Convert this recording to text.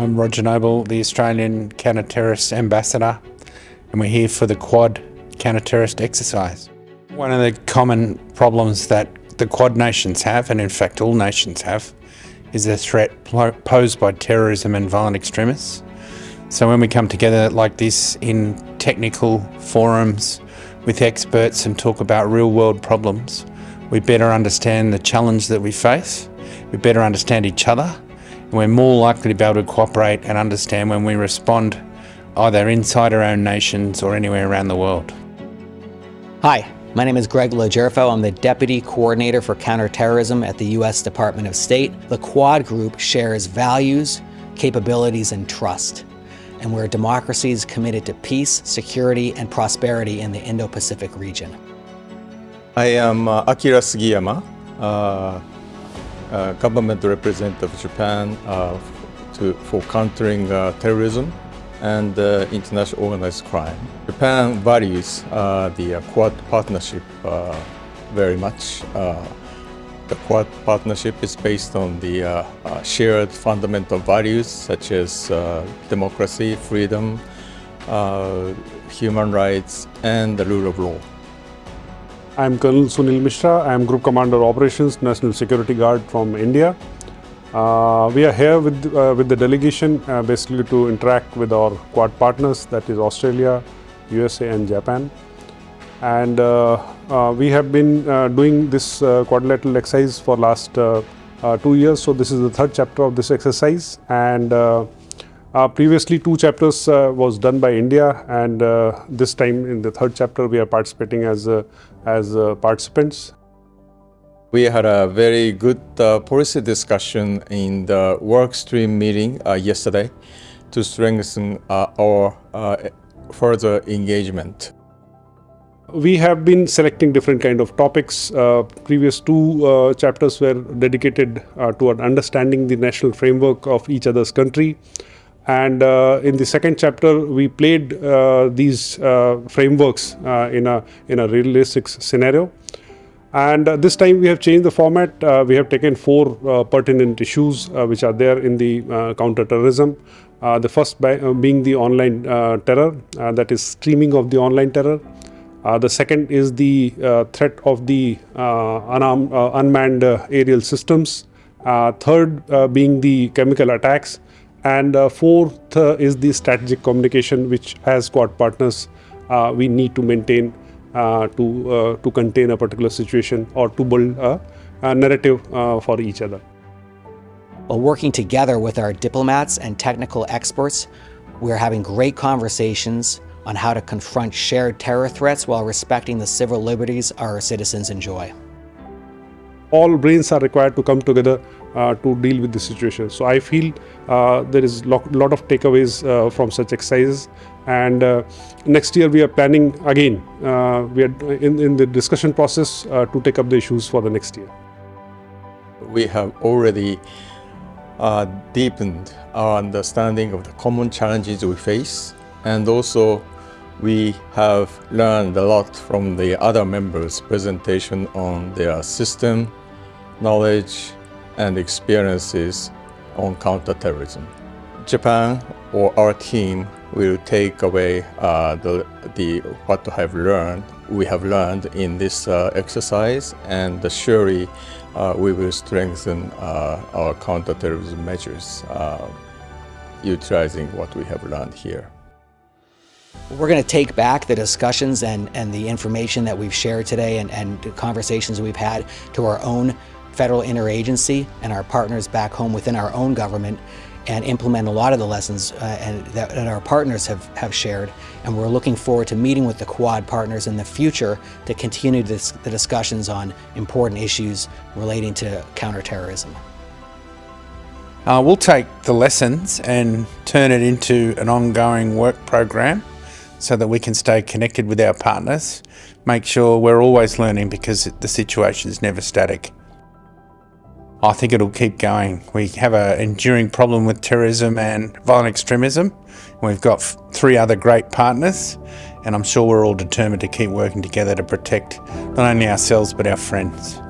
I'm Roger Noble, the Australian Counter-Terrorist Ambassador, and we're here for the Quad Counter-Terrorist exercise. One of the common problems that the Quad nations have, and in fact all nations have, is the threat posed by terrorism and violent extremists. So when we come together like this in technical forums with experts and talk about real world problems, we better understand the challenge that we face, we better understand each other, we're more likely to be able to cooperate and understand when we respond either inside our own nations or anywhere around the world. Hi, my name is Greg LoGerfo. I'm the Deputy Coordinator for Counterterrorism at the U.S. Department of State. The Quad Group shares values, capabilities, and trust. And we're democracies committed to peace, security, and prosperity in the Indo-Pacific region. I am uh, Akira Sugiyama, uh, uh, government representative of Japan uh, to, for countering uh, terrorism and uh, international organized crime. Japan values uh, the uh, Quad partnership very much. the Quad partnership is based on the shared fundamental values such as democracy, freedom, human rights, and the rule of law. I'm Colonel Sunil Mishra. I am Group Commander Operations, National Security Guard from India. Uh, we are here with, uh, with the delegation uh, basically to interact with our Quad partners, that is Australia, USA and Japan. And uh, uh, we have been uh, doing this quadrilateral exercise for last two years. So this is the third chapter of this exercise. And previously two chapters was done by India and this time in the third chapter we are participating as, as participants. We had a very good uh, policy discussion in the work stream meeting uh, yesterday to strengthen uh, our uh, further engagement. We have been selecting different kind of topics. Uh, previous two uh, chapters were dedicated toward understanding the national framework of each other's country. And uh, in the second chapter, we played uh, these uh, frameworks in a in a realistic scenario. And uh, this time we have changed the format. Uh, we have taken four uh, pertinent issues uh, which are there in the uh, counter-terrorism. Uh, the first by, being the online terror, that is streaming of the online terror. the second is the threat of the unarmed, unmanned aerial systems. third being the chemical attacks. And fourth is the strategic communication which as Quad partners we need to maintain uh, to, uh, to contain a particular situation or to build a, a narrative uh, for each other. While working together with our diplomats and technical experts, we're having great conversations on how to confront shared terror threats while respecting the civil liberties our citizens enjoy. All brains are required to come together uh, to deal with the situation. So I feel uh, there is a lot, lot of takeaways uh, from such exercises. And uh, next year we are planning again uh, we are in, in the discussion process uh, to take up the issues for the next year. We have already deepened our understanding of the common challenges we face. And also we have learned a lot from the other members presentation on their system knowledge and experiences on counterterrorism japan or our team will take away uh, the, the what to have learned we have learned in this uh, exercise and surely uh, we will strengthen uh, our counterterrorism measures uh, utilizing what we have learned here. We're going to take back the discussions and, and the information that we've shared today and, and conversations we've had to our own federal interagency and our partners back home within our own government and implement a lot of the lessons uh, and that, that, our partners have, have shared. And we're looking forward to meeting with the Quad partners in the future to continue this, the discussions on important issues relating to counterterrorism. Uh, we'll take the lessons and turn it into an ongoing work program so that we can stay connected with our partners, make sure we're always learning because the situation is never static. I think it'll keep going. We have an enduring problem with terrorism and violent extremism. We've got three other great partners, and I'm sure we're all determined to keep working together to protect not only ourselves but our friends.